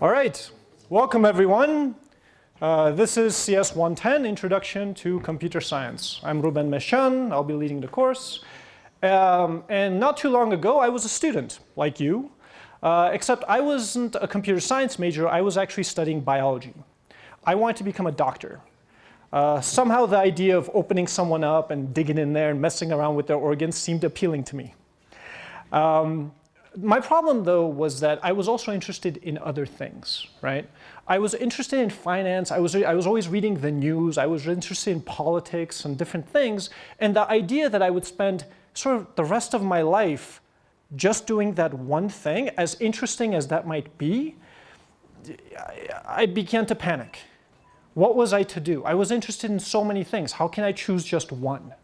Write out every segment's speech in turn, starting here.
All right, welcome everyone. Uh, this is CS 110, Introduction to Computer Science. I'm Ruben Meshan, I'll be leading the course. Um, and not too long ago, I was a student, like you, uh, except I wasn't a computer science major, I was actually studying biology. I wanted to become a doctor. Uh, somehow the idea of opening someone up and digging in there and messing around with their organs seemed appealing to me. Um, my problem though was that I was also interested in other things, right? I was interested in finance, I was, I was always reading the news, I was interested in politics and different things, and the idea that I would spend sort of the rest of my life just doing that one thing, as interesting as that might be, I began to panic. What was I to do? I was interested in so many things. How can I choose just one?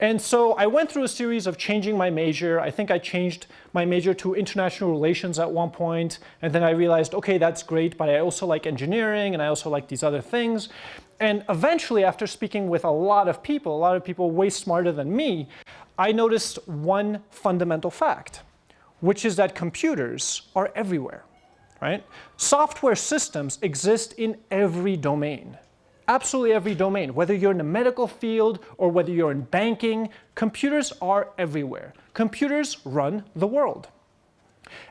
And so I went through a series of changing my major. I think I changed my major to international relations at one point, and then I realized, okay, that's great, but I also like engineering, and I also like these other things. And eventually, after speaking with a lot of people, a lot of people way smarter than me, I noticed one fundamental fact, which is that computers are everywhere, right? Software systems exist in every domain absolutely every domain, whether you're in the medical field or whether you're in banking, computers are everywhere. Computers run the world.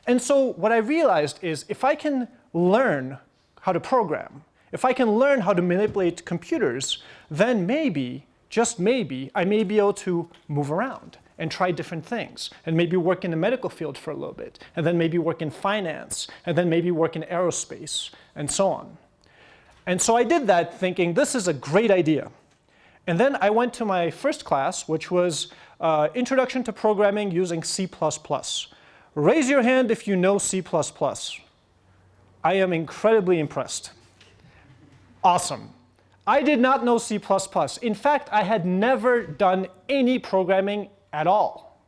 And so what I realized is if I can learn how to program, if I can learn how to manipulate computers, then maybe, just maybe, I may be able to move around and try different things and maybe work in the medical field for a little bit and then maybe work in finance and then maybe work in aerospace and so on. And so I did that thinking this is a great idea. And then I went to my first class, which was uh, Introduction to Programming using C++. Raise your hand if you know C++. I am incredibly impressed. Awesome. I did not know C++. In fact, I had never done any programming at all.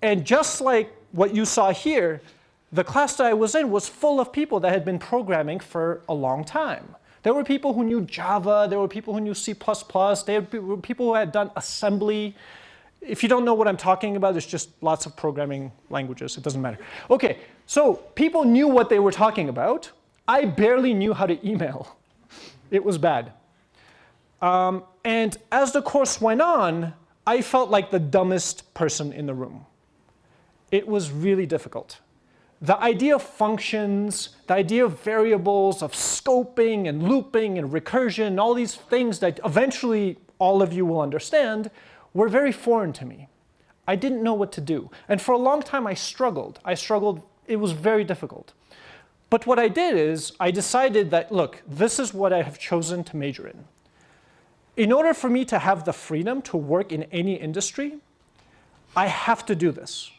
And just like what you saw here, the class that I was in was full of people that had been programming for a long time. There were people who knew Java, there were people who knew C++, there were people who had done assembly. If you don't know what I'm talking about, there's just lots of programming languages, it doesn't matter. Okay, so people knew what they were talking about. I barely knew how to email. It was bad. Um, and as the course went on, I felt like the dumbest person in the room. It was really difficult the idea of functions, the idea of variables, of scoping and looping and recursion, all these things that eventually all of you will understand, were very foreign to me. I didn't know what to do. And for a long time I struggled. I struggled, it was very difficult. But what I did is I decided that, look, this is what I have chosen to major in. In order for me to have the freedom to work in any industry, I have to do this.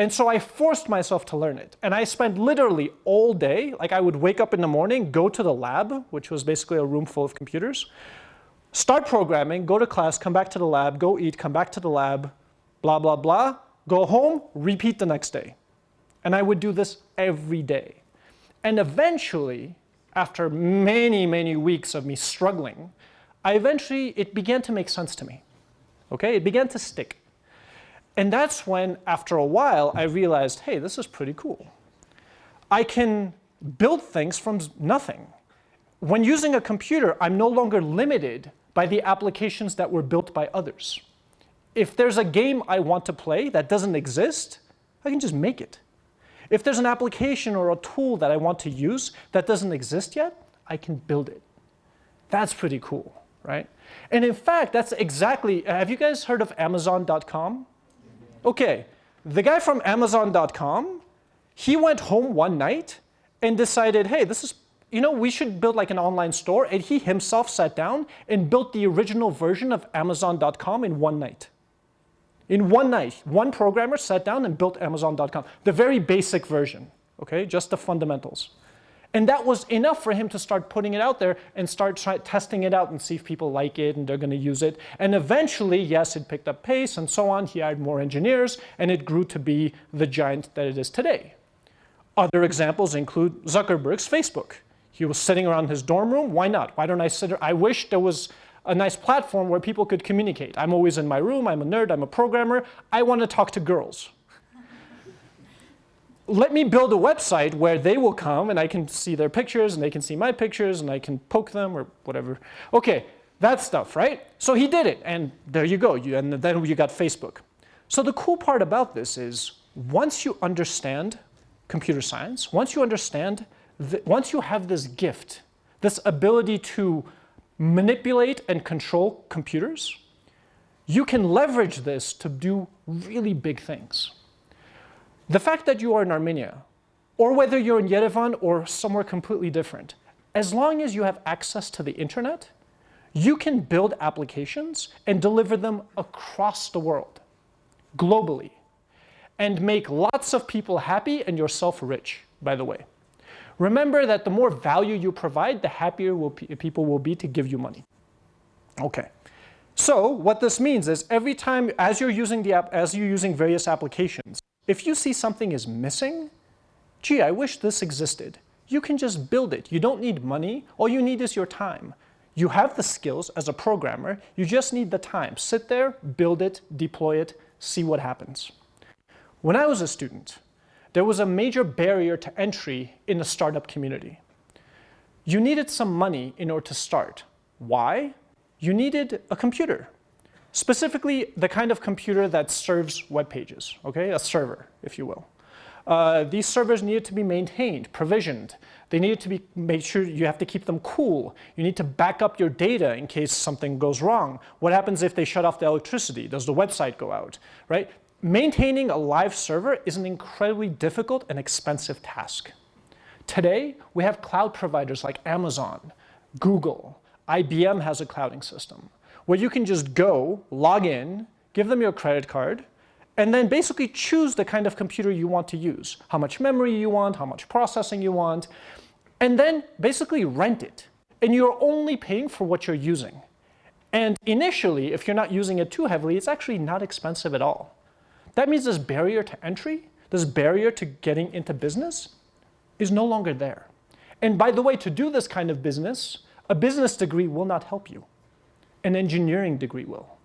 And so I forced myself to learn it. And I spent literally all day, like I would wake up in the morning, go to the lab, which was basically a room full of computers, start programming, go to class, come back to the lab, go eat, come back to the lab, blah, blah, blah, go home, repeat the next day. And I would do this every day. And eventually, after many, many weeks of me struggling, I eventually, it began to make sense to me. Okay, it began to stick. And that's when, after a while, I realized, hey, this is pretty cool. I can build things from nothing. When using a computer, I'm no longer limited by the applications that were built by others. If there's a game I want to play that doesn't exist, I can just make it. If there's an application or a tool that I want to use that doesn't exist yet, I can build it. That's pretty cool, right? And in fact, that's exactly, have you guys heard of Amazon.com? Okay, the guy from Amazon.com, he went home one night and decided, hey, this is, you know, we should build like an online store. And he himself sat down and built the original version of Amazon.com in one night. In one night, one programmer sat down and built Amazon.com, the very basic version, okay, just the fundamentals. And that was enough for him to start putting it out there and start try, testing it out and see if people like it and they're going to use it. And eventually, yes, it picked up pace and so on. He hired more engineers and it grew to be the giant that it is today. Other examples include Zuckerberg's Facebook. He was sitting around his dorm room. Why not? Why don't I sit? I wish there was a nice platform where people could communicate. I'm always in my room. I'm a nerd. I'm a programmer. I want to talk to girls let me build a website where they will come and I can see their pictures and they can see my pictures and I can poke them or whatever. Okay, that stuff, right? So he did it and there you go. You, and then you got Facebook. So the cool part about this is once you understand computer science, once you understand, once you have this gift, this ability to manipulate and control computers, you can leverage this to do really big things. The fact that you are in Armenia, or whether you're in Yerevan or somewhere completely different, as long as you have access to the internet, you can build applications and deliver them across the world, globally, and make lots of people happy and yourself rich, by the way. Remember that the more value you provide, the happier will people will be to give you money. Okay. So what this means is every time as you're using the app, as you're using various applications, if you see something is missing, gee, I wish this existed. You can just build it. You don't need money. All you need is your time. You have the skills as a programmer. You just need the time. Sit there, build it, deploy it, see what happens. When I was a student, there was a major barrier to entry in the startup community. You needed some money in order to start. Why? You needed a computer. Specifically, the kind of computer that serves web pages, okay? A server, if you will. Uh, these servers needed to be maintained, provisioned. They needed to be made sure you have to keep them cool. You need to back up your data in case something goes wrong. What happens if they shut off the electricity? Does the website go out, right? Maintaining a live server is an incredibly difficult and expensive task. Today, we have cloud providers like Amazon, Google, IBM has a clouding system where you can just go, log in, give them your credit card, and then basically choose the kind of computer you want to use, how much memory you want, how much processing you want, and then basically rent it. And you're only paying for what you're using. And initially, if you're not using it too heavily, it's actually not expensive at all. That means this barrier to entry, this barrier to getting into business is no longer there. And by the way, to do this kind of business, a business degree will not help you an engineering degree will.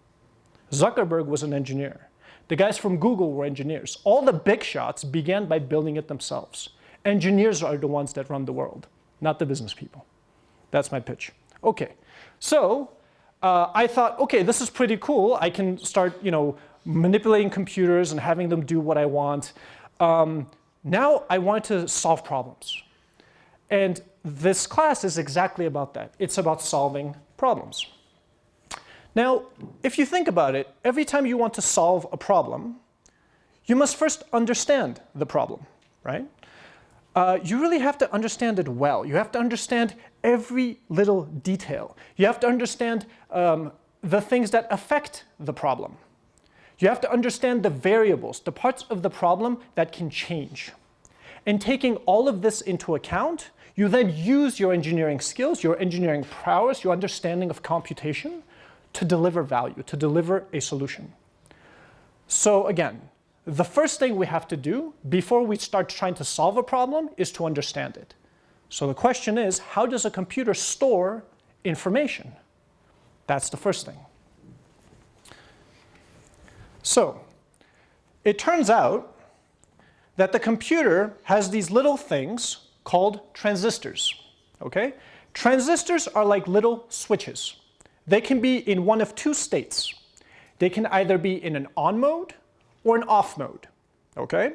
Zuckerberg was an engineer. The guys from Google were engineers. All the big shots began by building it themselves. Engineers are the ones that run the world, not the business people. That's my pitch. Okay, so uh, I thought, okay, this is pretty cool. I can start, you know, manipulating computers and having them do what I want. Um, now I want to solve problems. And this class is exactly about that. It's about solving problems. Now, if you think about it, every time you want to solve a problem, you must first understand the problem, right? Uh, you really have to understand it well. You have to understand every little detail. You have to understand um, the things that affect the problem. You have to understand the variables, the parts of the problem that can change. And taking all of this into account, you then use your engineering skills, your engineering prowess, your understanding of computation to deliver value, to deliver a solution. So again, the first thing we have to do before we start trying to solve a problem is to understand it. So the question is, how does a computer store information? That's the first thing. So it turns out that the computer has these little things called transistors, okay? Transistors are like little switches. They can be in one of two states. They can either be in an on mode or an off mode, okay?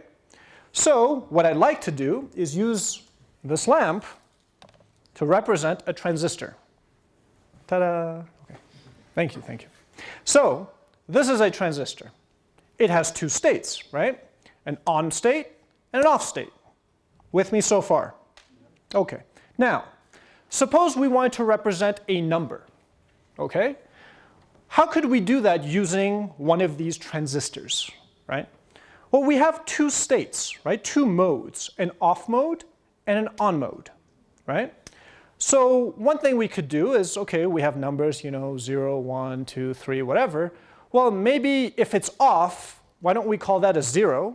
So what I'd like to do is use this lamp to represent a transistor. Ta-da! Okay. Thank you, thank you. So this is a transistor. It has two states, right? An on state and an off state. With me so far? Okay. Now, suppose we wanted to represent a number okay? How could we do that using one of these transistors, right? Well, we have two states, right? Two modes, an off mode and an on mode, right? So one thing we could do is, okay, we have numbers, you know, 0, 1, 2, 3, whatever. Well, maybe if it's off, why don't we call that a 0?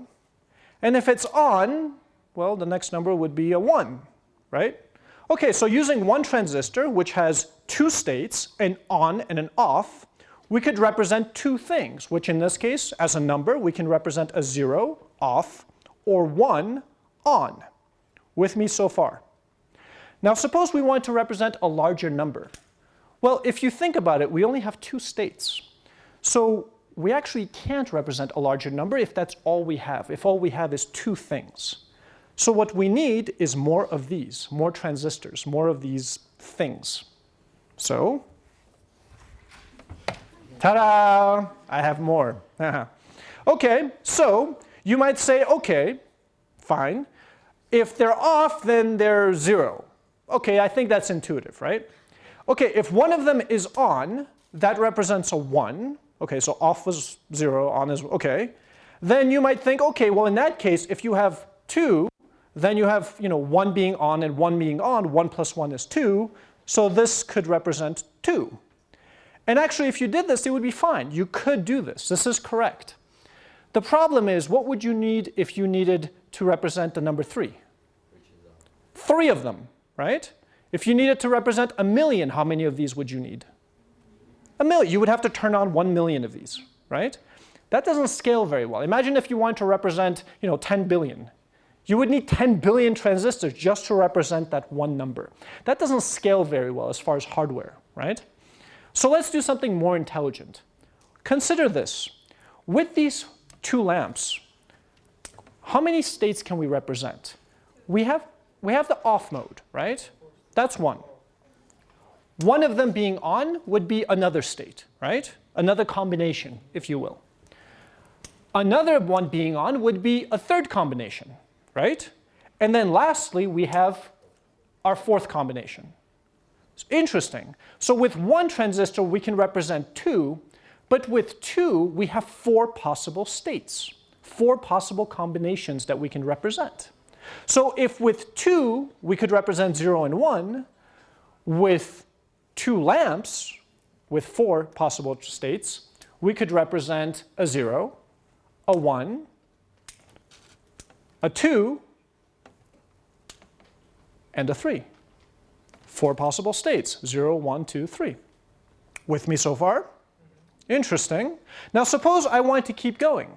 And if it's on, well, the next number would be a 1, right? Okay, so using one transistor, which has two states, an on and an off, we could represent two things, which in this case, as a number, we can represent a zero, off, or one, on. With me so far? Now suppose we want to represent a larger number. Well, if you think about it, we only have two states. So we actually can't represent a larger number if that's all we have, if all we have is two things. So what we need is more of these, more transistors, more of these things. So, ta-da, I have more. okay, so you might say, okay, fine. If they're off, then they're zero. Okay, I think that's intuitive, right? Okay, if one of them is on, that represents a one. Okay, so off was zero, on is, okay. Then you might think, okay, well in that case, if you have two, then you have you know, one being on and one being on. One plus one is two. So this could represent two. And actually, if you did this, it would be fine. You could do this. This is correct. The problem is, what would you need if you needed to represent the number three? Three of them, right? If you needed to represent a million, how many of these would you need? A million. You would have to turn on one million of these, right? That doesn't scale very well. Imagine if you wanted to represent, you know, 10 billion. You would need 10 billion transistors just to represent that one number. That doesn't scale very well as far as hardware, right? So let's do something more intelligent. Consider this. With these two lamps, how many states can we represent? We have, we have the off mode, right? That's one. One of them being on would be another state, right? Another combination, if you will. Another one being on would be a third combination, right? And then lastly, we have our fourth combination. It's interesting. So with one transistor, we can represent two, but with two, we have four possible states, four possible combinations that we can represent. So if with two, we could represent zero and one, with two lamps, with four possible states, we could represent a zero, a one, a 2, and a 3. Four possible states, 0, 1, 2, 3. With me so far? Interesting. Now suppose I want to keep going.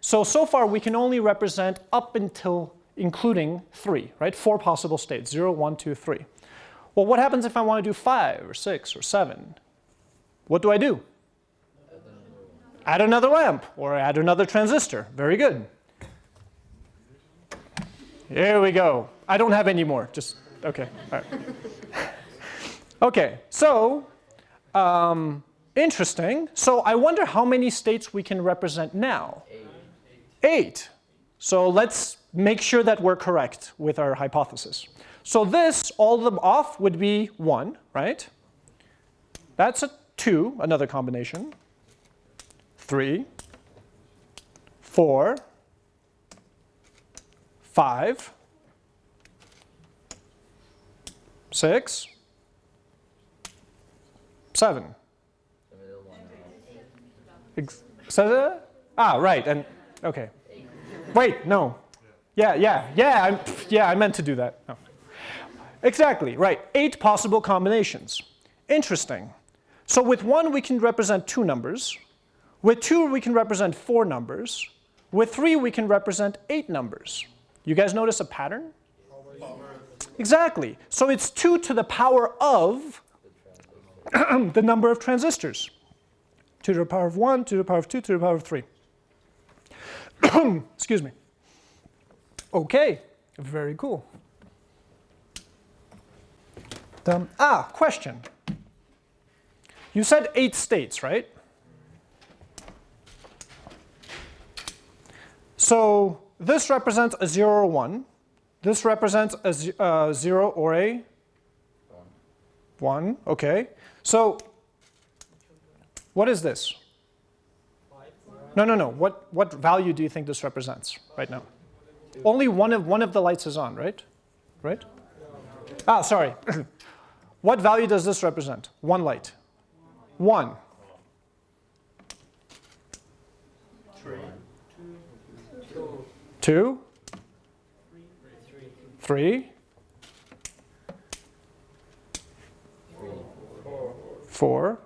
So, so far we can only represent up until including 3, right? Four possible states, 0, 1, 2, 3. Well, what happens if I want to do 5 or 6 or 7? What do I do? Add another lamp or add another transistor. Very good. Here we go. I don't have any more. Just, okay. Okay, so um, interesting. So I wonder how many states we can represent now. Eight. Eight. So let's make sure that we're correct with our hypothesis. So this, all of them off, would be 1, right? That's a 2, another combination. 3, 4, five, six, seven. So, ah, right, and okay. Wait, no. Yeah, yeah, yeah, I'm, yeah, I meant to do that. No. Exactly, right, eight possible combinations. Interesting. So with one, we can represent two numbers. With two, we can represent four numbers. With three, we can represent eight numbers. You guys notice a pattern? Exactly. So it's 2 to the power of the number of transistors. 2 to the power of 1, 2 to the power of 2, 2 to the power of 3. Excuse me. Okay, very cool. Um, ah, question. You said eight states, right? So this represents a 0 or 1. This represents a uh, 0 or a 1. Okay. So what is this? No, no, no. What, what value do you think this represents right now? Only one of, one of the lights is on, right? Right? Ah, sorry. what value does this represent? One light. One. Two? Three? Four?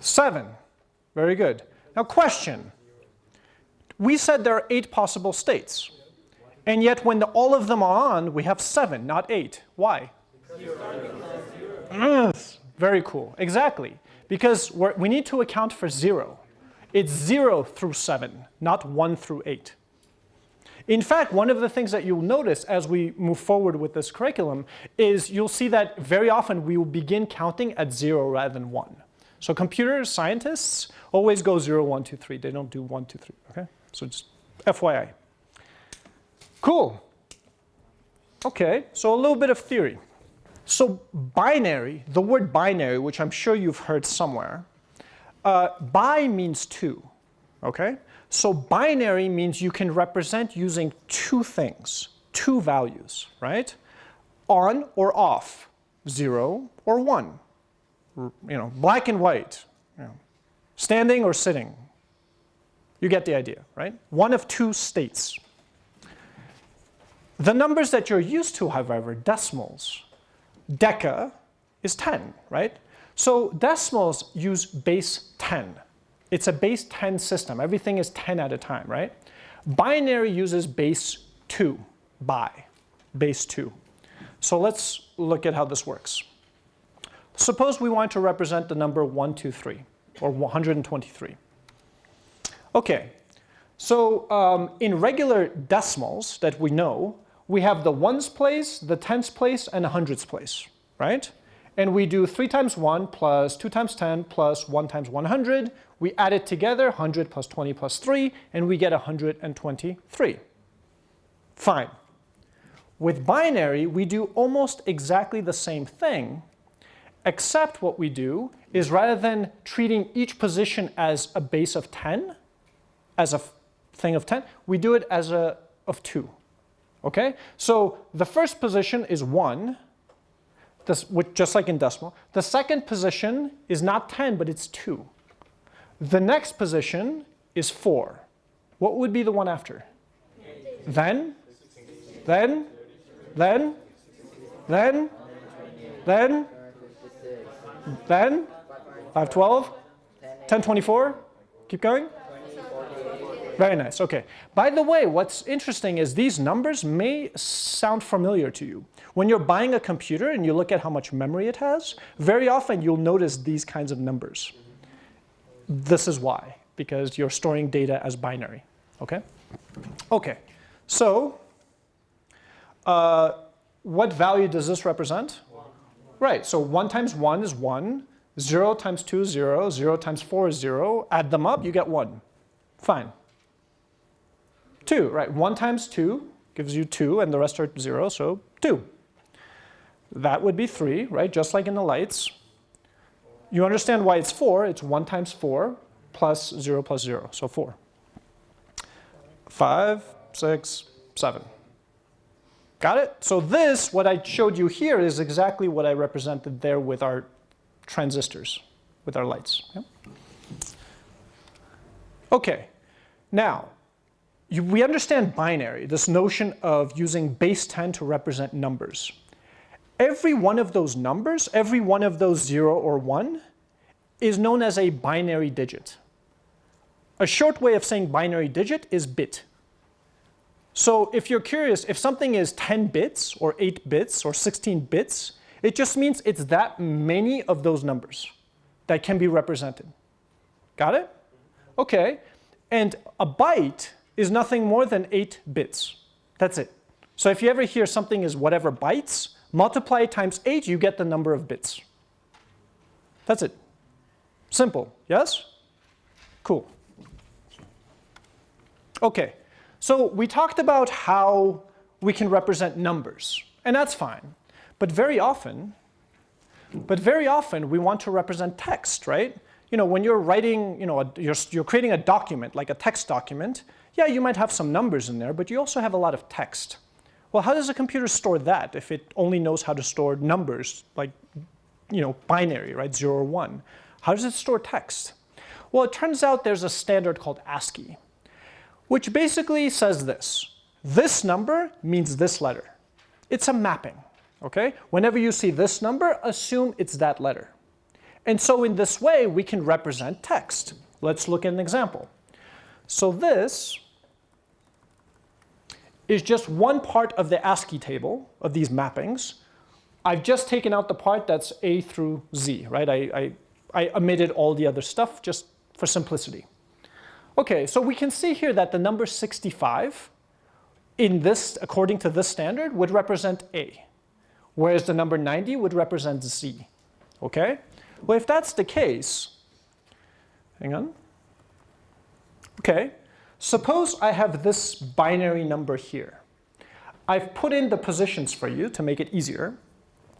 Seven. Very good. Now question, we said there are eight possible states. And yet when the, all of them are on, we have seven, not eight. Why? Yes, very cool, exactly. Because we need to account for zero. It's zero through seven, not one through eight. In fact, one of the things that you'll notice as we move forward with this curriculum is you'll see that very often we will begin counting at zero rather than one. So computer scientists always go zero, one, two, three. They don't do one, two, three, okay? So just FYI. Cool. Okay, so a little bit of theory. So binary, the word binary, which I'm sure you've heard somewhere, uh, bi means two, okay? So binary means you can represent using two things, two values, right? On or off, zero or one, you know, black and white, you know, standing or sitting. You get the idea, right? One of two states. The numbers that you're used to, however, decimals, deca is 10, right? So decimals use base 10. It's a base 10 system. Everything is 10 at a time, right? Binary uses base 2, by, base 2. So let's look at how this works. Suppose we want to represent the number 123, or 123. Okay, so um, in regular decimals that we know, we have the ones place, the tens place, and the hundreds place, right? And we do 3 times 1 plus 2 times 10 plus 1 times 100. We add it together, 100 plus 20 plus 3, and we get 123. Fine. With binary, we do almost exactly the same thing, except what we do is rather than treating each position as a base of 10, as a thing of 10, we do it as a of 2. Okay? So the first position is 1, this, just like in decimal. The second position is not 10, but it's 2. The next position is 4. What would be the one after? Then? Then? Then? Then? Then? Then? 512? 1024? Keep going? Very nice, okay. By the way, what's interesting is these numbers may sound familiar to you. When you're buying a computer and you look at how much memory it has, very often you'll notice these kinds of numbers. This is why, because you're storing data as binary, okay? Okay, so uh, what value does this represent? One. Right, so 1 times 1 is 1, 0 times 2 is 0, 0 times 4 is 0. Add them up, you get 1. Fine. 2, right? 1 times 2 gives you 2, and the rest are 0, so 2. That would be 3, right? Just like in the lights. You understand why it's 4. It's 1 times 4 plus 0 plus 0, so 4. 5, 6, 7. Got it? So this, what I showed you here, is exactly what I represented there with our transistors, with our lights. Yeah? Okay, now, you, we understand binary, this notion of using base 10 to represent numbers. Every one of those numbers, every one of those 0 or 1, is known as a binary digit. A short way of saying binary digit is bit. So if you're curious, if something is 10 bits or 8 bits or 16 bits, it just means it's that many of those numbers that can be represented. Got it? Okay. And a byte is nothing more than 8 bits. That's it. So if you ever hear something is whatever bytes, multiply times 8, you get the number of bits. That's it. Simple, yes? Cool. Okay, so we talked about how we can represent numbers, and that's fine. But very often, but very often we want to represent text, right? You know, when you're writing, you know, a, you're, you're creating a document, like a text document, yeah, you might have some numbers in there, but you also have a lot of text. Well, how does a computer store that if it only knows how to store numbers, like, you know, binary, right, zero or one? How does it store text? Well, it turns out there's a standard called ASCII, which basically says this. This number means this letter. It's a mapping, okay? Whenever you see this number, assume it's that letter. And so in this way, we can represent text. Let's look at an example. So this is just one part of the ASCII table of these mappings. I've just taken out the part that's A through Z, right? I, I, I omitted all the other stuff just for simplicity. Okay, so we can see here that the number 65 in this, according to this standard, would represent A, whereas the number 90 would represent Z, okay? Well, if that's the case, hang on. Okay, suppose I have this binary number here. I've put in the positions for you to make it easier.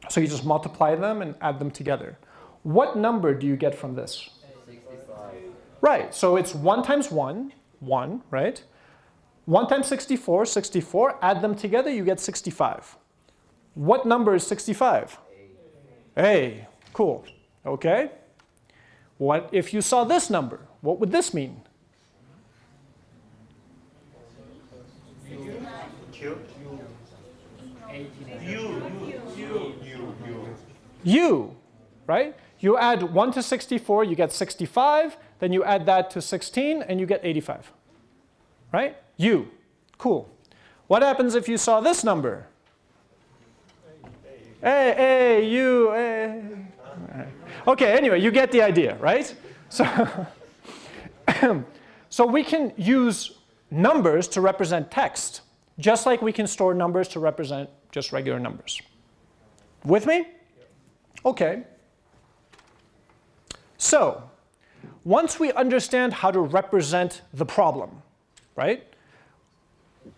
So you just multiply them and add them together. What number do you get from this? 65. Right, so it's 1 times 1, 1, right? 1 times 64, 64. Add them together, you get 65. What number is 65? A. A. Cool. Okay. What if you saw this number? What would this mean? U, right? You add 1 to 64, you get 65. Then you add that to 16, and you get 85. Right? U. Cool. What happens if you saw this number? A, A, U, A. Okay, anyway, you get the idea, right? So, so we can use numbers to represent text, just like we can store numbers to represent just regular numbers. With me? Okay. So, once we understand how to represent the problem, right?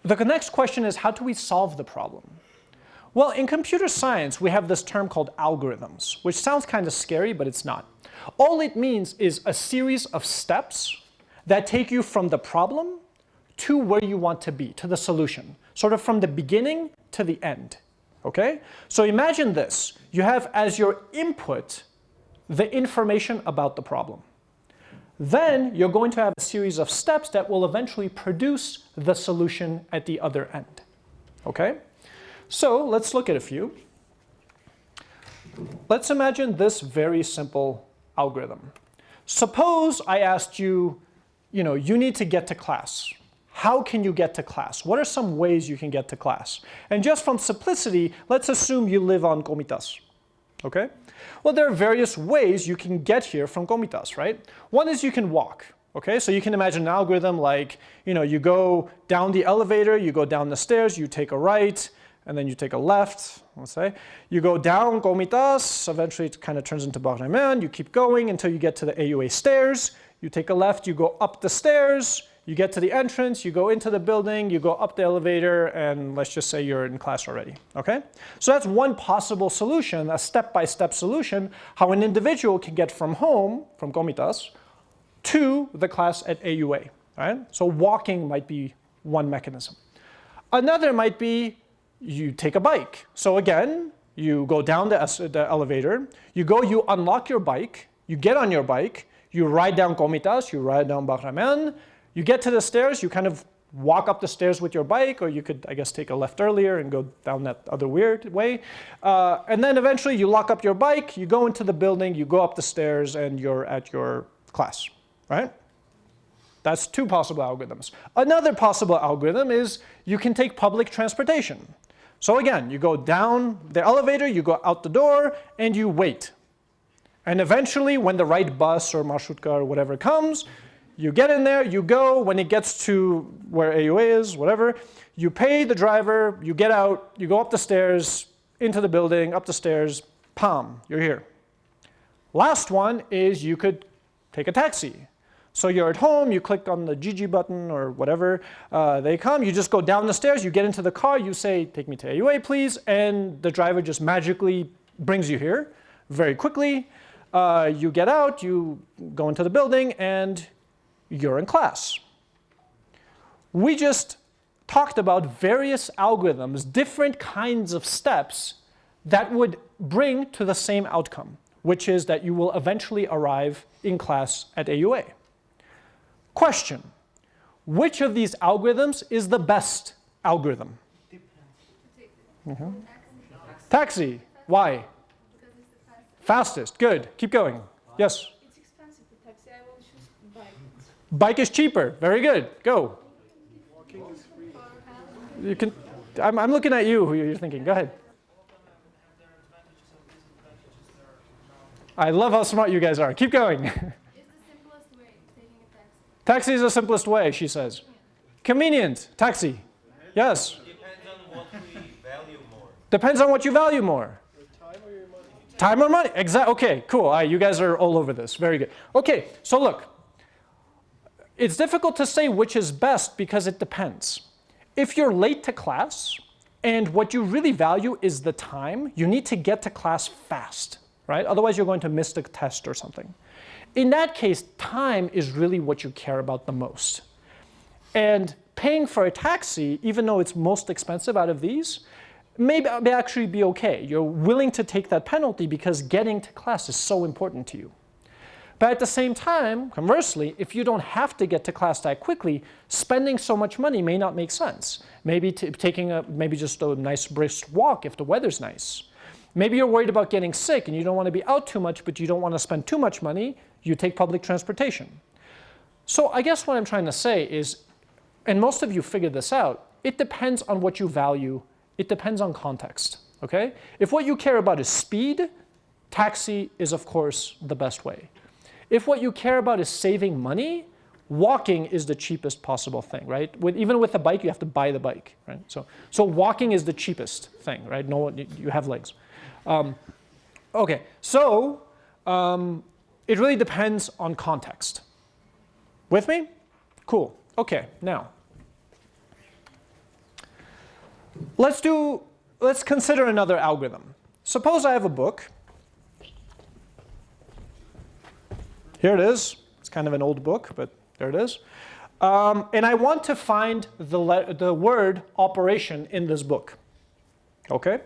The next question is how do we solve the problem? Well, in computer science, we have this term called algorithms, which sounds kind of scary, but it's not. All it means is a series of steps that take you from the problem to where you want to be, to the solution, sort of from the beginning to the end. Okay? So imagine this. You have as your input the information about the problem. Then you're going to have a series of steps that will eventually produce the solution at the other end. Okay? So let's look at a few. Let's imagine this very simple algorithm. Suppose I asked you, you know, you need to get to class. How can you get to class? What are some ways you can get to class? And just from simplicity, let's assume you live on Komitas. Okay? Well, there are various ways you can get here from Komitas, right? One is you can walk. Okay, so you can imagine an algorithm like, you know, you go down the elevator, you go down the stairs, you take a right, and then you take a left, let's say. You go down Komitas, eventually it kind of turns into Baghramyan, you keep going until you get to the AUA stairs, you take a left, you go up the stairs, you get to the entrance, you go into the building, you go up the elevator, and let's just say you're in class already, okay? So that's one possible solution, a step-by-step -step solution, how an individual can get from home, from Komitas, to the class at AUA, right? So walking might be one mechanism. Another might be you take a bike. So again, you go down the, the elevator, you go, you unlock your bike, you get on your bike, you ride down Komitas, you ride down Baghramyan, you get to the stairs, you kind of walk up the stairs with your bike, or you could, I guess, take a left earlier and go down that other weird way. Uh, and then eventually you lock up your bike, you go into the building, you go up the stairs, and you're at your class, right? That's two possible algorithms. Another possible algorithm is you can take public transportation. So again, you go down the elevator, you go out the door, and you wait. And eventually, when the right bus or marshutka or whatever comes, you get in there, you go, when it gets to where AUA is, whatever, you pay the driver, you get out, you go up the stairs, into the building, up the stairs, pam, you're here. Last one is you could take a taxi. So you're at home, you click on the GG button or whatever, uh, they come, you just go down the stairs, you get into the car, you say, take me to AUA please, and the driver just magically brings you here very quickly. Uh, you get out, you go into the building, and you're in class. We just talked about various algorithms, different kinds of steps that would bring to the same outcome, which is that you will eventually arrive in class at AUA. Question, which of these algorithms is the best algorithm? Mm -hmm. Taxi. Why? Fastest. Good. Keep going. Yes? It's expensive taxi. I will choose bike. Bike is cheaper. Very good. Go. You can. I'm, I'm looking at you. Who you're thinking? Go ahead. I love how smart you guys are. Keep going. taxi is the simplest way, she says. Convenient. Taxi. Yes. Depends on what you value more. Time or money? Exactly. Okay, cool. You guys are all over this. Very good. Okay, so look. It's difficult to say which is best because it depends. If you're late to class and what you really value is the time, you need to get to class fast, right? Otherwise, you're going to miss the test or something. In that case, time is really what you care about the most. And paying for a taxi, even though it's most expensive out of these, may, may actually be okay. You're willing to take that penalty because getting to class is so important to you. But at the same time, conversely, if you don't have to get to class that quickly, spending so much money may not make sense. Maybe taking a, maybe just a nice brisk walk if the weather's nice. Maybe you're worried about getting sick and you don't want to be out too much, but you don't want to spend too much money, you take public transportation. So I guess what I'm trying to say is, and most of you figured this out, it depends on what you value. It depends on context, okay? If what you care about is speed, taxi is of course the best way. If what you care about is saving money, walking is the cheapest possible thing, right? With, even with a bike, you have to buy the bike, right? So, so walking is the cheapest thing, right? No, you have legs. Um, okay, so um, it really depends on context. With me? Cool. Okay, now let's do, let's consider another algorithm. Suppose I have a book Here it is. It's kind of an old book, but there it is. Um, and I want to find the, the word operation in this book. Okay?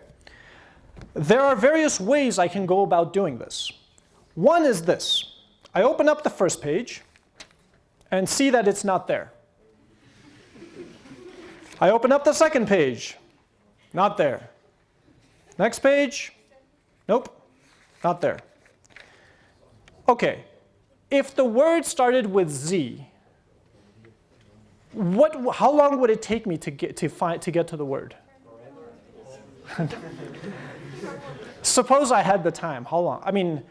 There are various ways I can go about doing this. One is this. I open up the first page and see that it's not there. I open up the second page, not there. Next page, nope, not there. Okay, if the word started with Z, what, how long would it take me to get to, find, to, get to the word? Suppose I had the time, how long? I mean,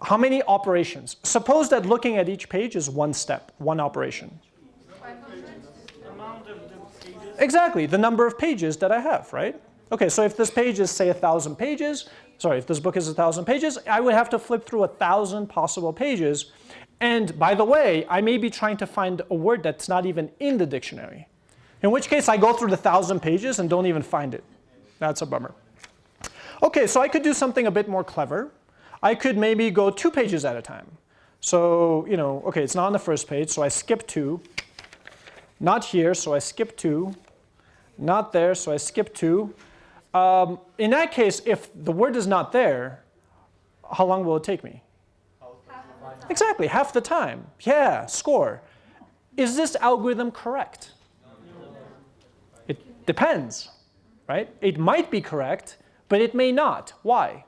how many operations? Suppose that looking at each page is one step, one operation. Exactly, the number of pages that I have, right? Okay, so if this page is say a thousand pages, sorry, if this book is a thousand pages, I would have to flip through a thousand possible pages and by the way, I may be trying to find a word that's not even in the dictionary. In which case I go through the thousand pages and don't even find it. That's a bummer. Okay, so I could do something a bit more clever. I could maybe go two pages at a time. So, you know, okay, it's not on the first page, so I skip two. Not here, so I skip two. Not there, so I skip two. Um, in that case, if the word is not there, how long will it take me? Exactly, half the time. Yeah, score. Is this algorithm correct? It depends, right? It might be correct, but it may not. Why?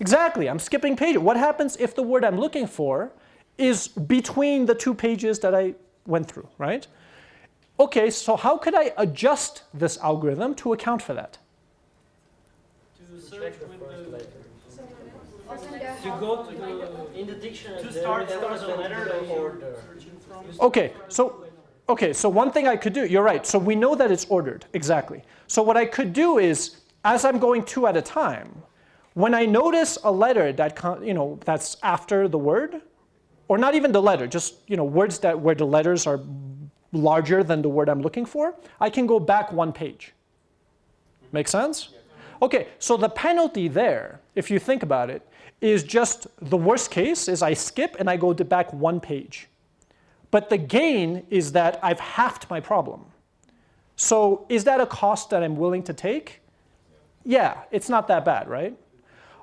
Exactly, I'm skipping pages. What happens if the word I'm looking for is between the two pages that I went through, right? Okay, so how could I adjust this algorithm to account for that? To search with the you go to the, in the dictionary, to start, there, was a letter order. Okay, so okay, so one thing I could do, you're right, so we know that it's ordered, exactly. So what I could do is, as I'm going two at a time, when I notice a letter that, you know, that's after the word, or not even the letter, just, you know, words that where the letters are larger than the word I'm looking for, I can go back one page. Make sense? Okay, so the penalty there, if you think about it, is just the worst case is I skip and I go back one page. But the gain is that I've halved my problem. So is that a cost that I'm willing to take? Yeah, it's not that bad, right?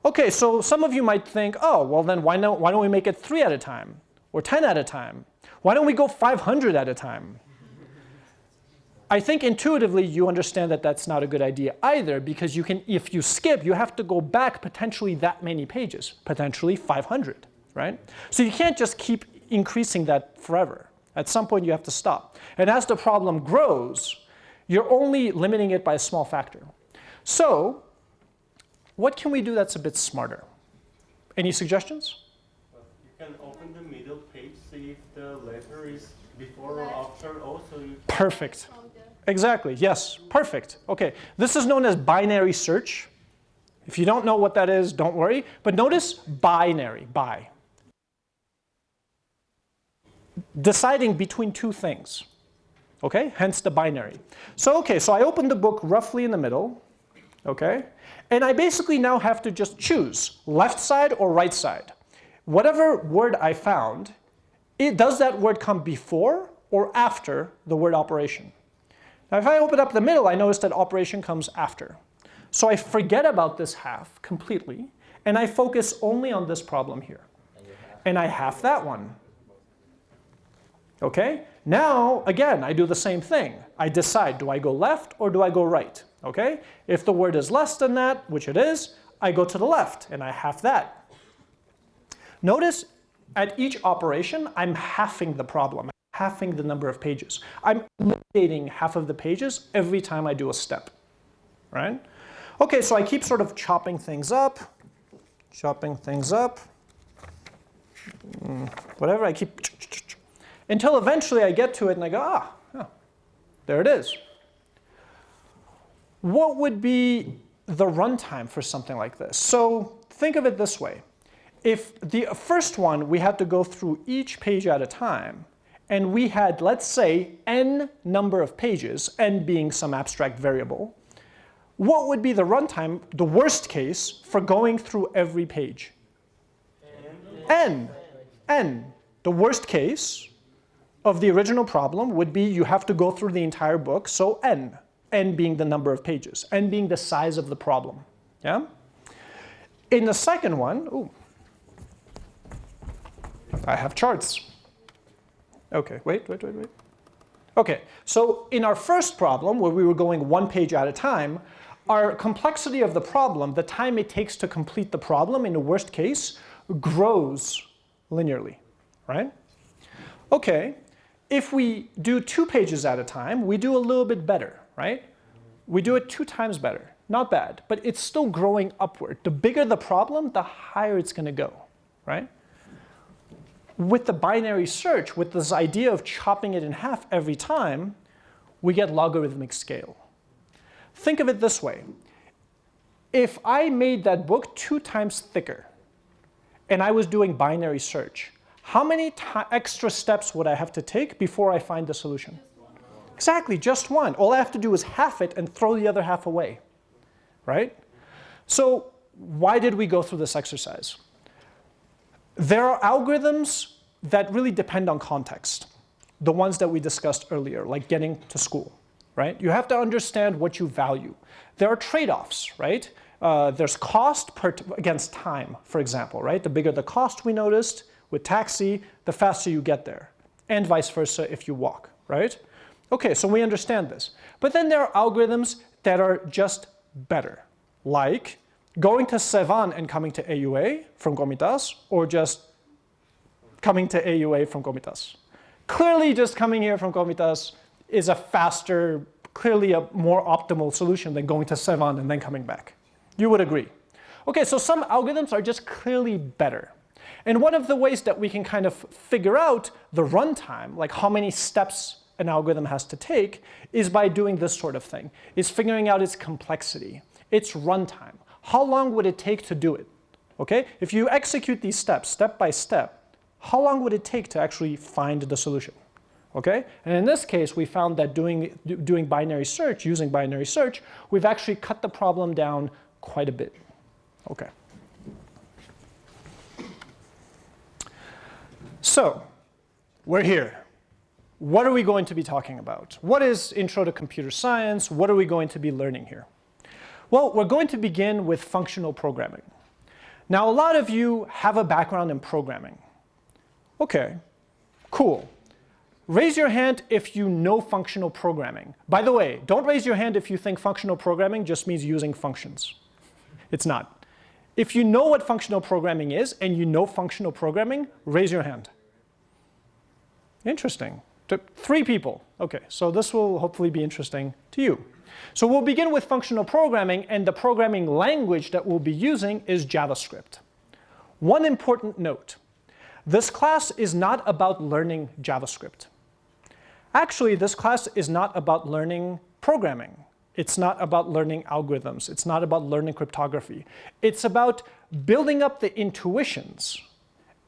Okay, so some of you might think, oh, well then why, not, why don't we make it three at a time? Or 10 at a time? Why don't we go 500 at a time? I think intuitively you understand that that's not a good idea either because you can, if you skip, you have to go back potentially that many pages, potentially 500, right? So you can't just keep increasing that forever. At some point you have to stop. And as the problem grows, you're only limiting it by a small factor. So what can we do that's a bit smarter? Any suggestions? You can open the middle page, see if the letter is before or after. Also, you Perfect. Exactly, yes, perfect. Okay, this is known as binary search. If you don't know what that is, don't worry. But notice binary, by. Deciding between two things. Okay, hence the binary. So, okay, so I opened the book roughly in the middle. Okay, and I basically now have to just choose left side or right side. Whatever word I found, it, does that word come before or after the word operation? Now if I open up the middle, I notice that operation comes after. So I forget about this half completely, and I focus only on this problem here. And I half that one. Okay? Now, again, I do the same thing. I decide, do I go left or do I go right? Okay? If the word is less than that, which it is, I go to the left and I half that. Notice at each operation, I'm halving the problem, halving the number of pages. I'm eliminating half of the pages every time I do a step, right? Okay, so I keep sort of chopping things up, chopping things up, mm, whatever, I keep until eventually I get to it and I go, ah, there it is. What would be the runtime for something like this? So think of it this way. If the first one, we had to go through each page at a time, and we had, let's say, n number of pages, n being some abstract variable, what would be the runtime, the worst case, for going through every page? n. n. The worst case of the original problem would be you have to go through the entire book, so n n being the number of pages, n being the size of the problem. Yeah? In the second one, ooh, I have charts. Okay, wait, wait, wait, wait. Okay, so in our first problem, where we were going one page at a time, our complexity of the problem, the time it takes to complete the problem in the worst case, grows linearly, right? Okay, if we do two pages at a time, we do a little bit better right? We do it two times better. Not bad, but it's still growing upward. The bigger the problem, the higher it's going to go, right? With the binary search, with this idea of chopping it in half every time, we get logarithmic scale. Think of it this way. If I made that book two times thicker, and I was doing binary search, how many extra steps would I have to take before I find the solution? Exactly, just one. All I have to do is half it and throw the other half away, right? So why did we go through this exercise? There are algorithms that really depend on context, the ones that we discussed earlier, like getting to school, right? You have to understand what you value. There are trade-offs, right? Uh, there's cost per against time, for example, right? The bigger the cost we noticed with taxi, the faster you get there, and vice versa if you walk, right? Okay, so we understand this. But then there are algorithms that are just better, like going to Sevan and coming to AUA from Komitas or just coming to AUA from Komitas? Clearly just coming here from Komitas is a faster, clearly a more optimal solution than going to Sevan and then coming back. You would agree. Okay, so some algorithms are just clearly better. And one of the ways that we can kind of figure out the runtime, like how many steps an algorithm has to take is by doing this sort of thing, is figuring out its complexity, its runtime. How long would it take to do it? Okay, if you execute these steps step by step, how long would it take to actually find the solution? Okay, and in this case, we found that doing, doing binary search, using binary search, we've actually cut the problem down quite a bit. Okay. So, we're here what are we going to be talking about? What is Intro to Computer Science? What are we going to be learning here? Well, we're going to begin with functional programming. Now, a lot of you have a background in programming. Okay, cool. Raise your hand if you know functional programming. By the way, don't raise your hand if you think functional programming just means using functions. It's not. If you know what functional programming is and you know functional programming, raise your hand. Interesting. Three people. Okay, so this will hopefully be interesting to you. So we'll begin with functional programming, and the programming language that we'll be using is JavaScript. One important note. This class is not about learning JavaScript. Actually, this class is not about learning programming. It's not about learning algorithms. It's not about learning cryptography. It's about building up the intuitions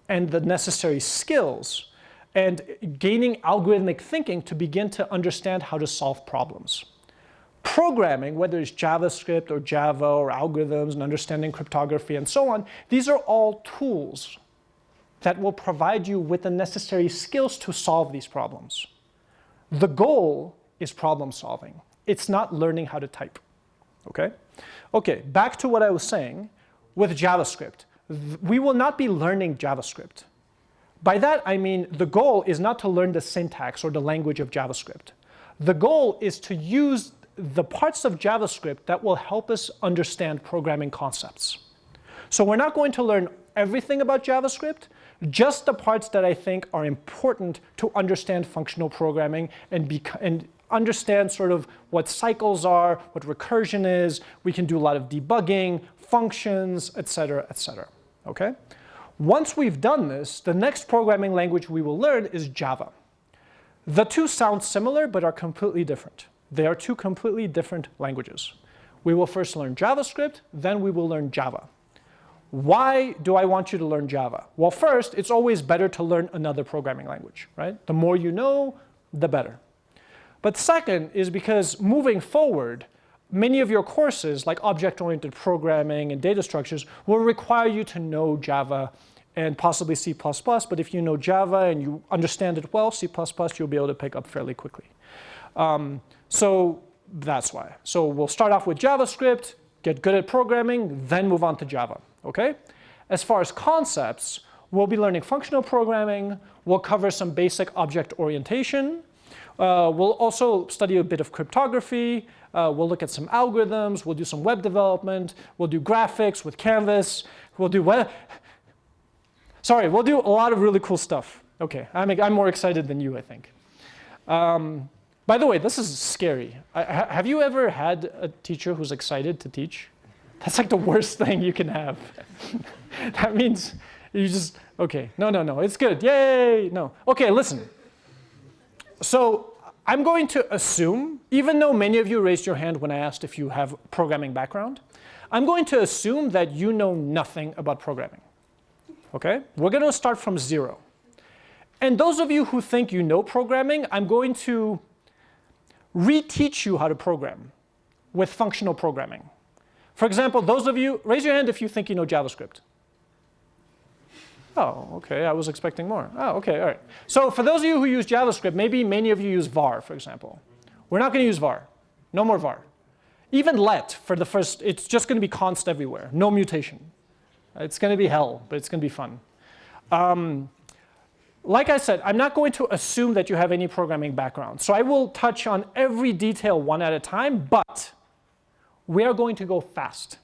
and the necessary skills and gaining algorithmic thinking to begin to understand how to solve problems. Programming, whether it's JavaScript or Java or algorithms and understanding cryptography and so on, these are all tools that will provide you with the necessary skills to solve these problems. The goal is problem solving. It's not learning how to type, okay? Okay, back to what I was saying with JavaScript. We will not be learning JavaScript. By that, I mean the goal is not to learn the syntax or the language of JavaScript. The goal is to use the parts of JavaScript that will help us understand programming concepts. So we're not going to learn everything about JavaScript, just the parts that I think are important to understand functional programming and, and understand sort of what cycles are, what recursion is. We can do a lot of debugging, functions, etc., etc. Okay? Once we've done this, the next programming language we will learn is Java. The two sound similar but are completely different. They are two completely different languages. We will first learn JavaScript, then we will learn Java. Why do I want you to learn Java? Well, first, it's always better to learn another programming language, right? The more you know, the better. But second is because moving forward, many of your courses, like object-oriented programming and data structures, will require you to know Java and possibly C++, but if you know Java and you understand it well, C++ you'll be able to pick up fairly quickly. Um, so that's why. So we'll start off with JavaScript, get good at programming, then move on to Java okay? As far as concepts, we'll be learning functional programming, we'll cover some basic object orientation, uh, we'll also study a bit of cryptography, uh, we'll look at some algorithms, we'll do some web development, we'll do graphics with Canvas, we'll do web, sorry, we'll do a lot of really cool stuff. Okay, I'm, I'm more excited than you, I think. Um, by the way, this is scary. I, have you ever had a teacher who's excited to teach? That's like the worst thing you can have. that means you just, okay, no, no, no, it's good, yay, no. Okay, listen. So I'm going to assume, even though many of you raised your hand when I asked if you have programming background, I'm going to assume that you know nothing about programming. Okay? We're going to start from zero. And those of you who think you know programming, I'm going to reteach you how to program with functional programming. For example, those of you, raise your hand if you think you know JavaScript. Oh, okay, I was expecting more. Oh, okay, all right. So for those of you who use JavaScript, maybe many of you use var, for example. We're not going to use var. No more var. Even let for the first, it's just going to be const everywhere. No mutation. It's going to be hell, but it's going to be fun. Um, like I said, I'm not going to assume that you have any programming background. So I will touch on every detail one at a time, but we are going to go fast.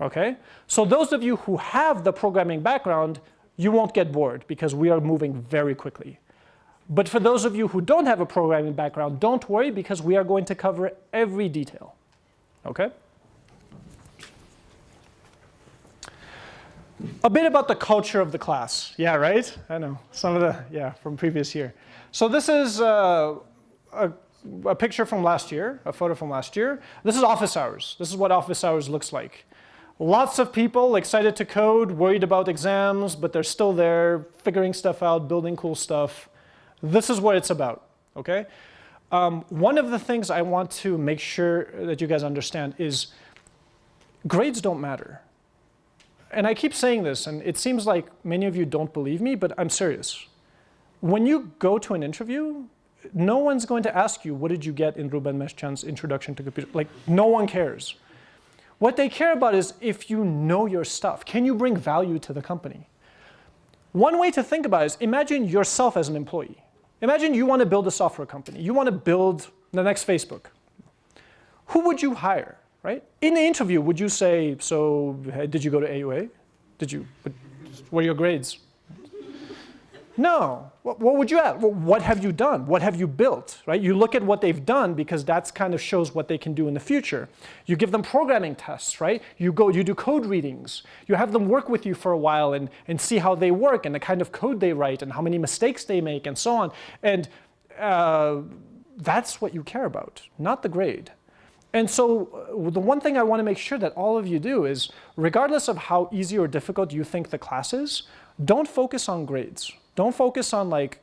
Okay? So those of you who have the programming background, you won't get bored because we are moving very quickly. But for those of you who don't have a programming background, don't worry because we are going to cover every detail. Okay? A bit about the culture of the class. Yeah, right? I know. Some of the, yeah, from previous year. So this is uh, a a picture from last year, a photo from last year. This is office hours. This is what office hours looks like. Lots of people excited to code, worried about exams, but they're still there, figuring stuff out, building cool stuff. This is what it's about, okay? Um, one of the things I want to make sure that you guys understand is grades don't matter. And I keep saying this, and it seems like many of you don't believe me, but I'm serious. When you go to an interview, no one's going to ask you, what did you get in Ruben Meshchan's introduction to computer? Like, no one cares. What they care about is if you know your stuff, can you bring value to the company? One way to think about it is imagine yourself as an employee. Imagine you want to build a software company. You want to build the next Facebook. Who would you hire, right? In the interview, would you say, so did you go to AUA? Did you, what were your grades? No. What, what would you ask? Well, what have you done? What have you built? Right? You look at what they've done because that's kind of shows what they can do in the future. You give them programming tests, right? You go, you do code readings. You have them work with you for a while and, and see how they work and the kind of code they write and how many mistakes they make and so on. And uh, that's what you care about, not the grade. And so uh, the one thing I want to make sure that all of you do is, regardless of how easy or difficult you think the class is, don't focus on grades. Don't focus on like,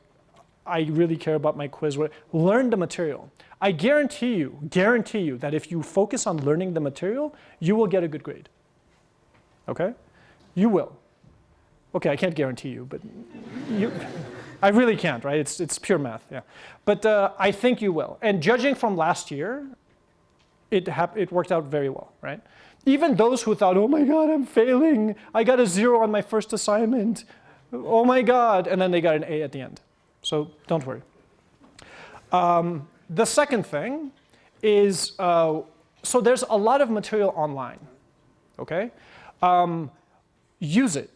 I really care about my quiz. Learn the material. I guarantee you, guarantee you that if you focus on learning the material, you will get a good grade. Okay? You will. Okay, I can't guarantee you, but you, I really can't, right? It's, it's pure math, yeah. But uh, I think you will. And judging from last year, it, it worked out very well, right? Even those who thought, oh my God, I'm failing. I got a zero on my first assignment oh my God, and then they got an A at the end. So don't worry. Um, the second thing is, uh, so there's a lot of material online, okay? Um, use it.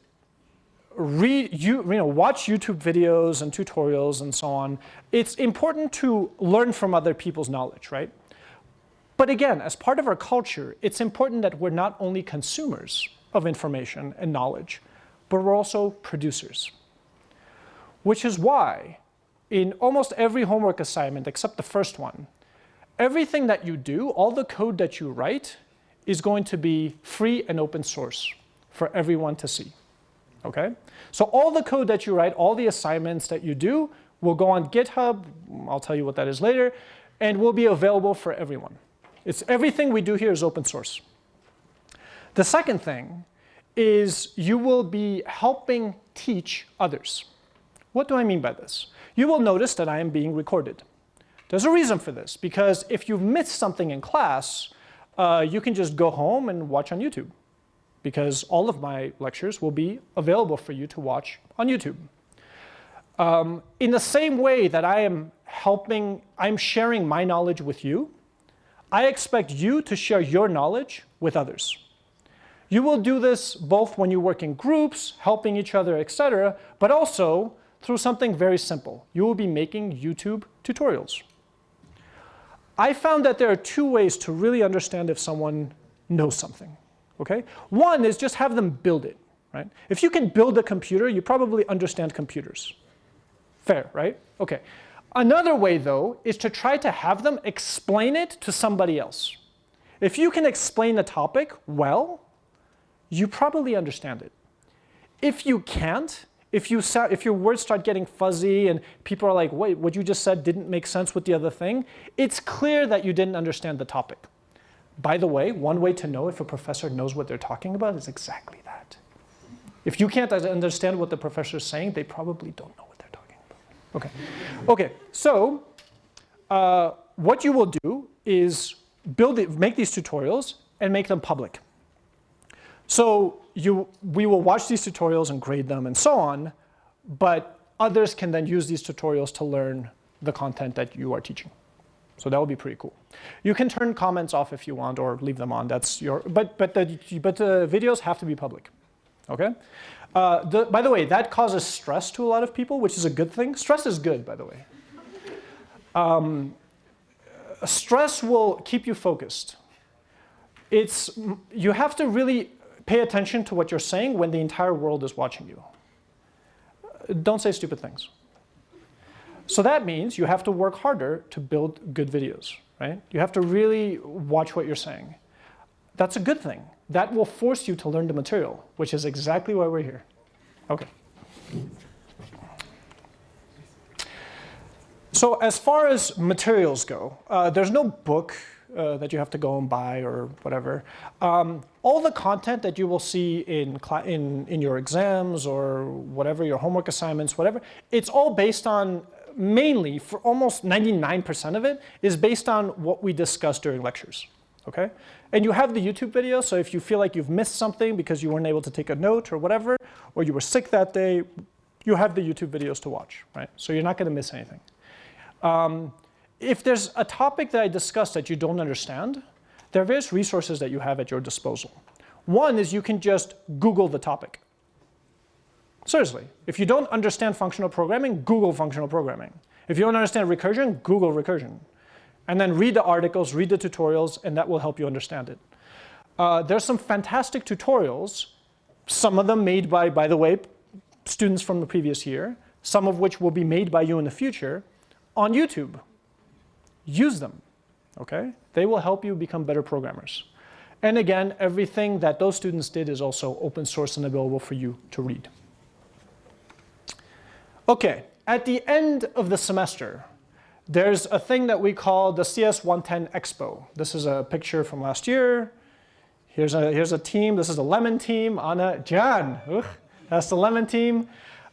Read, you, you know, watch YouTube videos and tutorials and so on. It's important to learn from other people's knowledge, right? But again, as part of our culture, it's important that we're not only consumers of information and knowledge, but we're also producers. Which is why in almost every homework assignment except the first one, everything that you do, all the code that you write is going to be free and open source for everyone to see. Okay? So all the code that you write, all the assignments that you do will go on GitHub, I'll tell you what that is later, and will be available for everyone. It's everything we do here is open source. The second thing is you will be helping teach others. What do I mean by this? You will notice that I am being recorded. There's a reason for this, because if you've missed something in class, uh, you can just go home and watch on YouTube, because all of my lectures will be available for you to watch on YouTube. Um, in the same way that I am helping, I'm sharing my knowledge with you, I expect you to share your knowledge with others. You will do this both when you work in groups, helping each other, etc., but also through something very simple. You will be making YouTube tutorials. I found that there are two ways to really understand if someone knows something. Okay? One is just have them build it. Right? If you can build a computer, you probably understand computers. Fair, right? Okay. Another way, though, is to try to have them explain it to somebody else. If you can explain the topic well, you probably understand it. If you can't, if, you if your words start getting fuzzy and people are like, wait, what you just said didn't make sense with the other thing, it's clear that you didn't understand the topic. By the way, one way to know if a professor knows what they're talking about is exactly that. If you can't understand what the professor is saying, they probably don't know what they're talking about. Okay, okay. so uh, what you will do is build it, make these tutorials and make them public. So you, we will watch these tutorials and grade them and so on, but others can then use these tutorials to learn the content that you are teaching. So that would be pretty cool. You can turn comments off if you want or leave them on. That's your, but, but, the, but the videos have to be public, okay? Uh, the, by the way, that causes stress to a lot of people, which is a good thing. Stress is good, by the way. Um, stress will keep you focused. It's, you have to really pay attention to what you're saying when the entire world is watching you. Don't say stupid things. So that means you have to work harder to build good videos, right? You have to really watch what you're saying. That's a good thing. That will force you to learn the material, which is exactly why we're here. Okay. So as far as materials go, uh, there's no book uh, that you have to go and buy or whatever. Um, all the content that you will see in, in, in your exams or whatever, your homework assignments, whatever, it's all based on, mainly, for almost 99% of it, is based on what we discussed during lectures, okay? And you have the YouTube video, so if you feel like you've missed something because you weren't able to take a note or whatever, or you were sick that day, you have the YouTube videos to watch, right? So you're not gonna miss anything. Um, if there's a topic that I discussed that you don't understand, there are various resources that you have at your disposal. One is you can just Google the topic. Seriously, if you don't understand functional programming, Google functional programming. If you don't understand recursion, Google recursion. And then read the articles, read the tutorials, and that will help you understand it. Uh, there's some fantastic tutorials, some of them made by, by the way, students from the previous year, some of which will be made by you in the future, on YouTube. Use them, okay? They will help you become better programmers. And again, everything that those students did is also open source and available for you to read. Okay, at the end of the semester, there's a thing that we call the CS110 Expo. This is a picture from last year. Here's a, here's a team. This is the Lemon team. Anna, Jan, ugh, that's the Lemon team.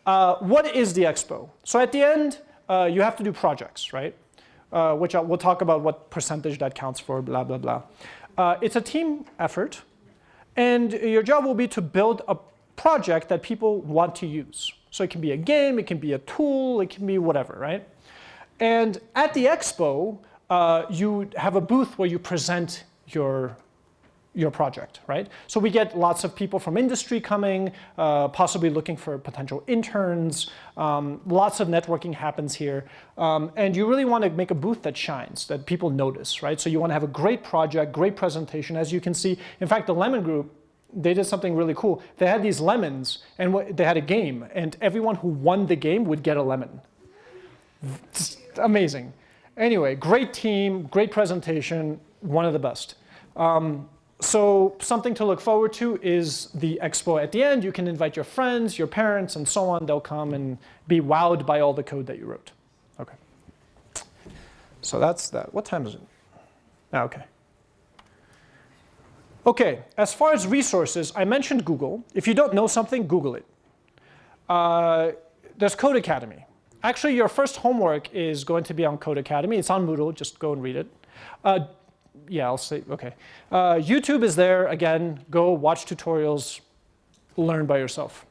Uh, what is the Expo? So at the end, uh, you have to do projects, right? Uh, which I'll, we'll talk about what percentage that counts for, blah, blah, blah. Uh, it's a team effort. And your job will be to build a project that people want to use. So it can be a game, it can be a tool, it can be whatever, right? And at the expo, uh, you have a booth where you present your your project, right? So we get lots of people from industry coming, uh, possibly looking for potential interns. Um, lots of networking happens here. Um, and you really want to make a booth that shines, that people notice, right? So you want to have a great project, great presentation. As you can see, in fact, the Lemon Group, they did something really cool. They had these lemons and they had a game and everyone who won the game would get a lemon. Amazing. Anyway, great team, great presentation, one of the best. Um, so something to look forward to is the expo at the end. You can invite your friends, your parents, and so on. They'll come and be wowed by all the code that you wrote. Okay. So that's that. What time is it? Ah, okay. Okay, as far as resources, I mentioned Google. If you don't know something, Google it. Uh, there's Codecademy. Actually, your first homework is going to be on Codecademy. It's on Moodle, just go and read it. Uh, yeah, I'll say, okay. Uh, YouTube is there, again, go watch tutorials, learn by yourself.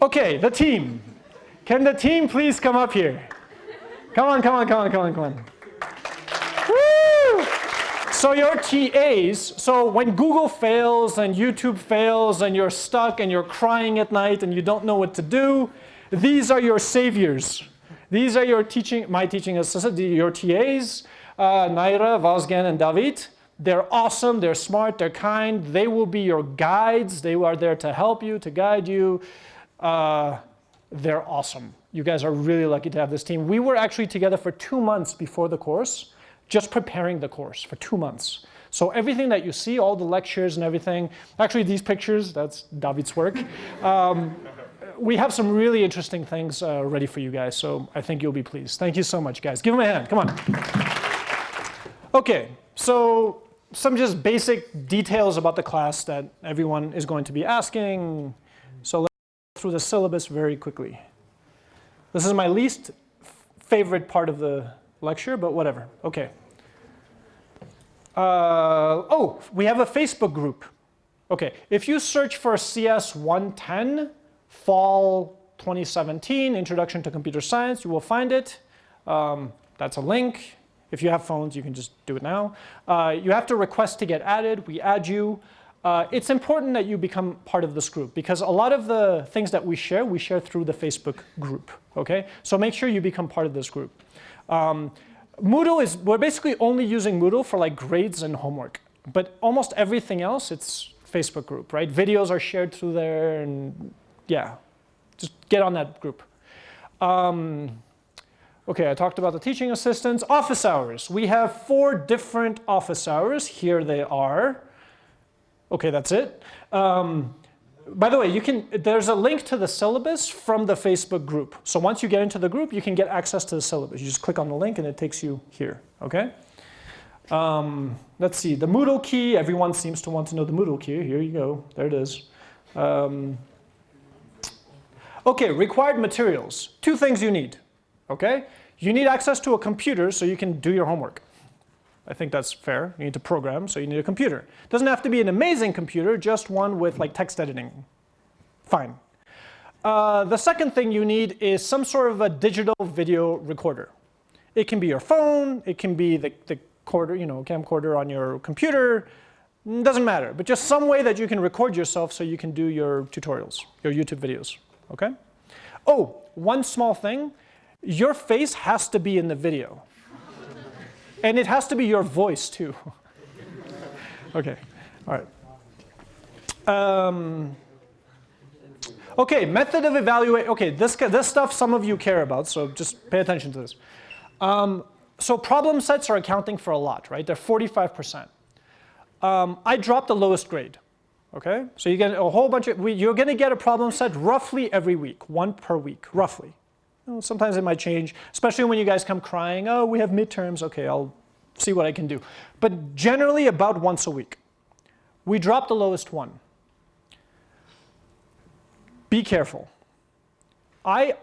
Okay, the team. Can the team please come up here? Come on, come on, come on, come on, come on. So your TAs, so when Google fails and YouTube fails and you're stuck and you're crying at night and you don't know what to do, these are your saviors. These are your teaching, my teaching assistant, your TAs uh, Naira, Vazgen, and David. They're awesome, they're smart, they're kind. They will be your guides. They are there to help you, to guide you. Uh, they're awesome. You guys are really lucky to have this team. We were actually together for two months before the course, just preparing the course for two months. So everything that you see, all the lectures and everything, actually these pictures, that's David's work. Um, we have some really interesting things uh, ready for you guys, so I think you'll be pleased. Thank you so much, guys. Give them a hand, come on. Okay, so some just basic details about the class that everyone is going to be asking. So let's go through the syllabus very quickly. This is my least favorite part of the lecture, but whatever. Okay. Uh, oh, we have a Facebook group. Okay, if you search for CS 110 Fall 2017 Introduction to Computer Science, you will find it. Um, that's a link. If you have phones, you can just do it now. Uh, you have to request to get added. We add you. Uh, it's important that you become part of this group because a lot of the things that we share, we share through the Facebook group, okay? So make sure you become part of this group. Um, Moodle is, we're basically only using Moodle for like grades and homework, but almost everything else, it's Facebook group, right? Videos are shared through there and yeah, just get on that group. Um, Okay, I talked about the teaching assistants. Office hours. We have four different office hours. Here they are. Okay, that's it. Um, by the way, you can, there's a link to the syllabus from the Facebook group. So once you get into the group, you can get access to the syllabus. You just click on the link and it takes you here, okay? Um, let's see, the Moodle key. Everyone seems to want to know the Moodle key. Here you go, there it is. Um, okay, required materials. Two things you need okay? You need access to a computer so you can do your homework. I think that's fair. You need to program, so you need a computer. Doesn't have to be an amazing computer, just one with like text editing. Fine. Uh, the second thing you need is some sort of a digital video recorder. It can be your phone, it can be the, the quarter, you know, camcorder on your computer, Doesn't matter, but just some way that you can record yourself so you can do your tutorials, your YouTube videos, okay? Oh, one small thing, your face has to be in the video. and it has to be your voice too. okay, all right. Um, okay, method of evaluate, okay, this, this stuff some of you care about, so just pay attention to this. Um, so problem sets are accounting for a lot, right? They're 45%. Um, I dropped the lowest grade, okay? So you get a whole bunch of, you're gonna get a problem set roughly every week, one per week, roughly. Sometimes it might change, especially when you guys come crying, oh, we have midterms, okay, I'll see what I can do. But generally about once a week. We drop the lowest one. Be careful. I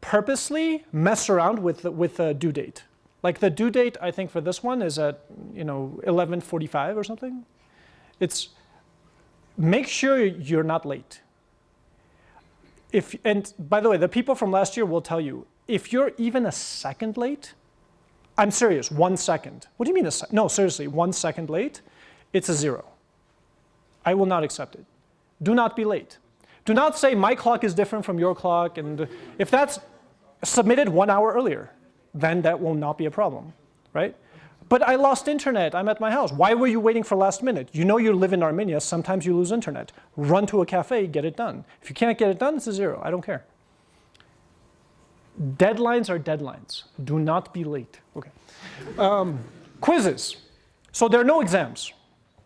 purposely mess around with the, with the due date. Like the due date, I think for this one is at you know 11:45 or something. It's make sure you're not late. If and by the way, the people from last year will tell you if you're even a second late, I'm serious, one second. What do you mean a sec? No, seriously, one second late, it's a zero. I will not accept it. Do not be late. Do not say my clock is different from your clock, and if that's submitted one hour earlier, then that will not be a problem, right? But I lost internet, I'm at my house. Why were you waiting for last minute? You know you live in Armenia, sometimes you lose internet. Run to a cafe, get it done. If you can't get it done, it's a zero, I don't care. Deadlines are deadlines. Do not be late. Okay. Um, quizzes. So there are no exams.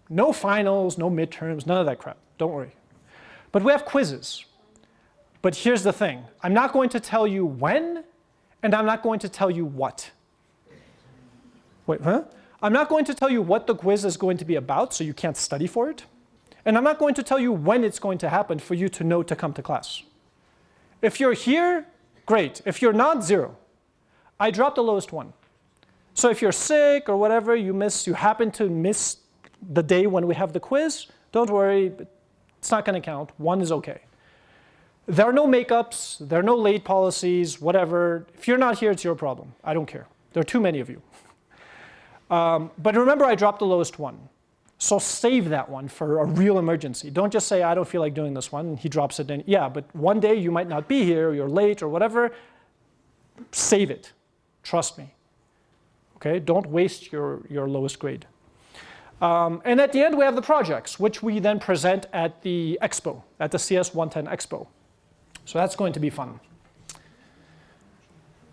No finals, no midterms, none of that crap. Don't worry. But we have quizzes. But here's the thing. I'm not going to tell you when, and I'm not going to tell you what. Wait, huh? I'm not going to tell you what the quiz is going to be about, so you can't study for it. And I'm not going to tell you when it's going to happen for you to know to come to class. If you're here, great. If you're not, zero. I dropped the lowest one. So if you're sick or whatever, you miss, you happen to miss the day when we have the quiz, don't worry, it's not going to count. One is okay. There are no makeups, there are no late policies, whatever. If you're not here, it's your problem. I don't care. There are too many of you. Um, but remember, I dropped the lowest one. So save that one for a real emergency. Don't just say, I don't feel like doing this one, and he drops it in. Yeah, but one day you might not be here, or you're late or whatever. Save it. Trust me. Okay, don't waste your, your lowest grade. Um, and at the end, we have the projects, which we then present at the expo, at the CS 110 expo. So that's going to be fun.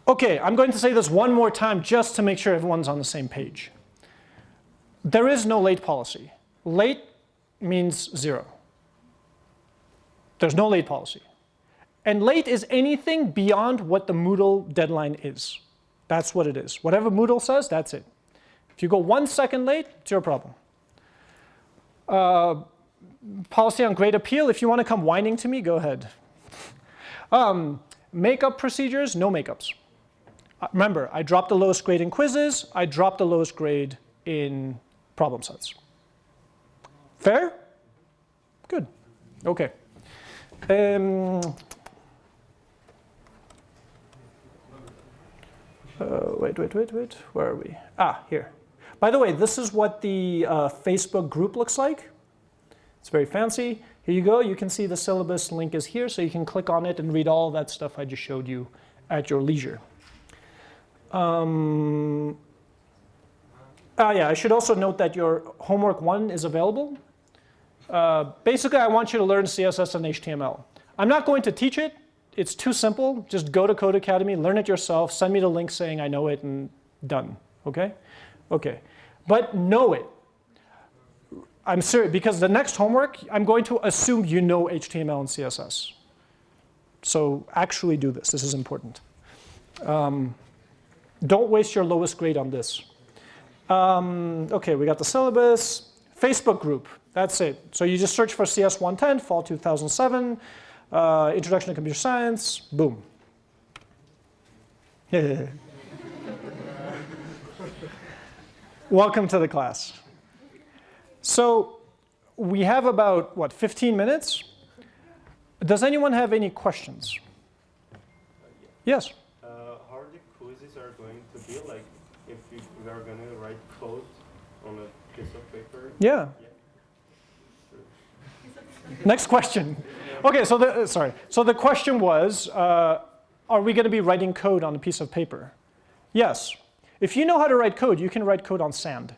Okay, I'm going to say this one more time just to make sure everyone's on the same page. There is no late policy. Late means zero. There's no late policy. And late is anything beyond what the Moodle deadline is. That's what it is. Whatever Moodle says, that's it. If you go one second late, it's your problem. Uh, policy on grade appeal, if you want to come whining to me, go ahead. um, makeup procedures, no makeups. Remember, I dropped the lowest grade in quizzes, I dropped the lowest grade in problem sets. Fair? Good. Okay. Um, uh, wait, wait, wait, wait. Where are we? Ah, here. By the way, this is what the uh, Facebook group looks like. It's very fancy. Here you go. You can see the syllabus link is here, so you can click on it and read all that stuff I just showed you at your leisure. Um, ah, yeah, I should also note that your homework one is available. Uh, basically, I want you to learn CSS and HTML. I'm not going to teach it. It's too simple. Just go to Codecademy, learn it yourself, send me the link saying I know it, and done. Okay? Okay. But know it. I'm serious, because the next homework, I'm going to assume you know HTML and CSS. So actually do this. This is important. Um, don't waste your lowest grade on this. Um, okay, we got the syllabus. Facebook group, that's it. So you just search for CS 110, fall 2007, uh, Introduction to Computer Science, boom. Welcome to the class. So we have about, what, 15 minutes? Does anyone have any questions? Yes? Uh, how the quizzes are be like if we are going to write code on a piece of paper? Yeah. Next question. Okay, so the, uh, sorry. So the question was, uh, are we going to be writing code on a piece of paper? Yes. If you know how to write code, you can write code on sand.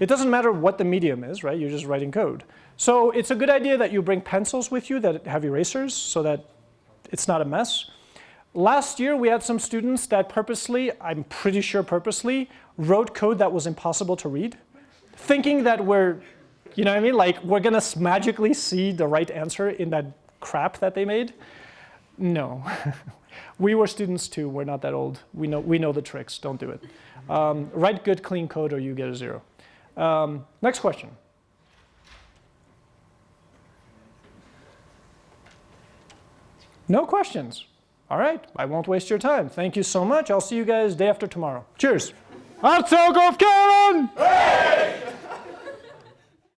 It doesn't matter what the medium is, right? You're just writing code. So it's a good idea that you bring pencils with you that have erasers so that it's not a mess. Last year, we had some students that purposely, I'm pretty sure purposely, wrote code that was impossible to read, thinking that we're, you know what I mean? Like, we're to magically see the right answer in that crap that they made. No. we were students too. We're not that old. We know, we know the tricks. Don't do it. Um, write good, clean code or you get a zero. Um, next question. No questions. All right, I won't waste your time. Thank you so much. I'll see you guys day after tomorrow. Cheers. Herzog of Karen! Hey!